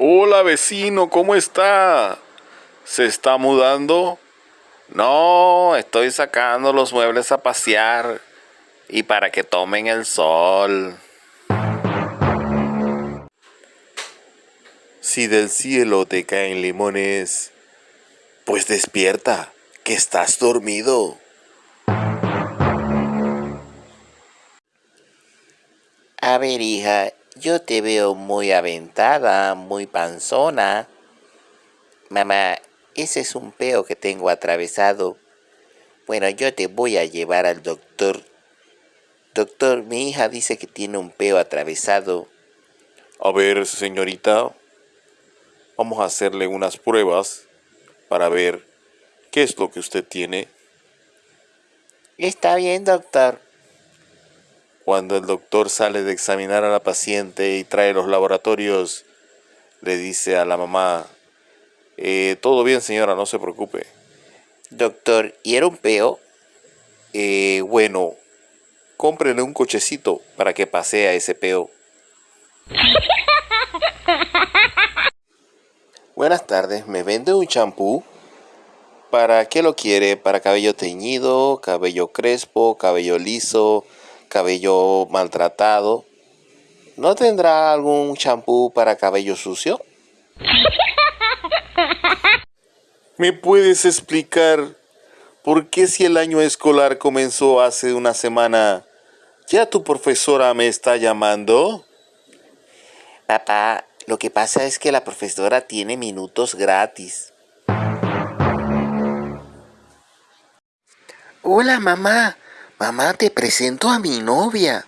Hola vecino, ¿cómo está? ¿Se está mudando? No, estoy sacando los muebles a pasear y para que tomen el sol. Si del cielo te caen limones, pues despierta, que estás dormido. A ver, hija, yo te veo muy aventada, muy panzona. Mamá, ese es un peo que tengo atravesado. Bueno, yo te voy a llevar al doctor. Doctor, mi hija dice que tiene un peo atravesado. A ver, señorita, vamos a hacerle unas pruebas para ver qué es lo que usted tiene. Está bien, doctor. Cuando el doctor sale de examinar a la paciente y trae los laboratorios, le dice a la mamá, eh, todo bien señora, no se preocupe. Doctor, ¿y era un peo? Eh, bueno, cómprele un cochecito para que pasee a ese peo. Buenas tardes, ¿me vende un champú? ¿Para qué lo quiere? ¿Para cabello teñido, cabello crespo, cabello liso, cabello maltratado? ¿No tendrá algún champú para cabello sucio? ¿Me puedes explicar por qué si el año escolar comenzó hace una semana, ya tu profesora me está llamando? Papá, lo que pasa es que la profesora tiene minutos gratis. Hola, mamá. Mamá, te presento a mi novia.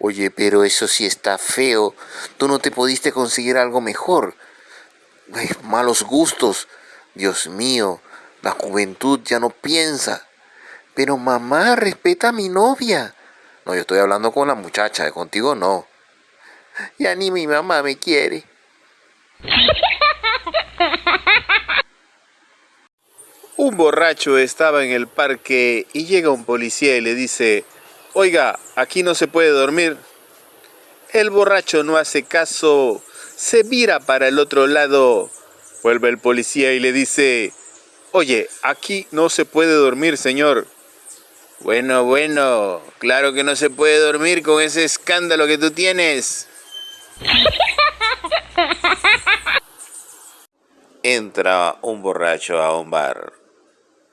Oye, pero eso sí está feo. Tú no te pudiste conseguir algo mejor. malos gustos. Dios mío, la juventud ya no piensa. Pero mamá, respeta a mi novia. No, yo estoy hablando con la muchacha, contigo no. Ya ni mi mamá me quiere. Un borracho estaba en el parque y llega un policía y le dice, oiga, aquí no se puede dormir. El borracho no hace caso, se vira para el otro lado Vuelve el policía y le dice, oye, aquí no se puede dormir, señor. Bueno, bueno, claro que no se puede dormir con ese escándalo que tú tienes. Entra un borracho a un bar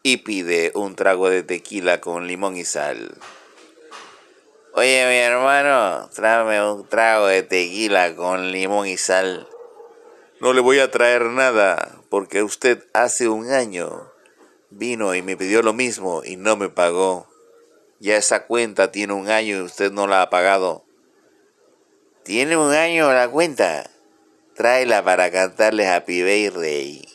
y pide un trago de tequila con limón y sal. Oye, mi hermano, tráeme un trago de tequila con limón y sal. No le voy a traer nada porque usted hace un año vino y me pidió lo mismo y no me pagó. Ya esa cuenta tiene un año y usted no la ha pagado. ¿Tiene un año la cuenta? Tráela para cantarle Happy Birthday.